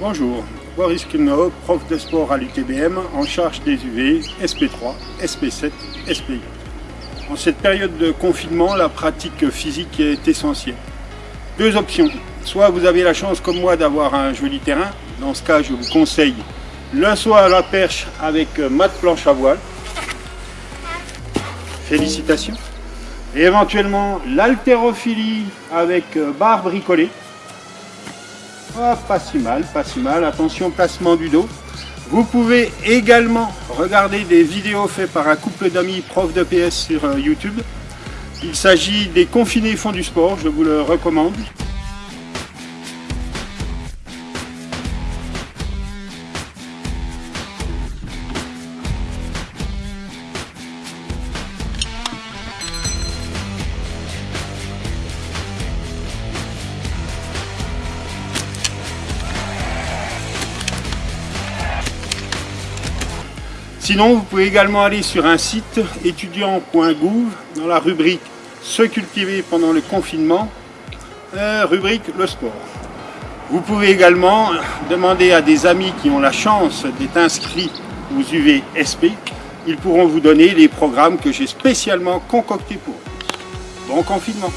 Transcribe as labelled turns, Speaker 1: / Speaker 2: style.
Speaker 1: Bonjour, Boris Kilno, prof de sport à l'UTBM, en charge des UV, SP3, SP7, SPI. En cette période de confinement, la pratique physique est essentielle. Deux options. Soit vous avez la chance comme moi d'avoir un joli terrain, dans ce cas je vous conseille le saut à la perche avec mat planche à voile. Félicitations. Et éventuellement l'haltérophilie avec barre bricolée. Ah, pas si mal, pas si mal. Attention, placement du dos. Vous pouvez également regarder des vidéos faites par un couple d'amis profs de PS sur euh, YouTube. Il s'agit des confinés font du sport, je vous le recommande. Sinon, vous pouvez également aller sur un site étudiant.gouv dans la rubrique Se cultiver pendant le confinement, euh, rubrique le sport. Vous pouvez également demander à des amis qui ont la chance d'être inscrits aux UVSP. Ils pourront vous donner les programmes que j'ai spécialement concoctés pour vous. Bon confinement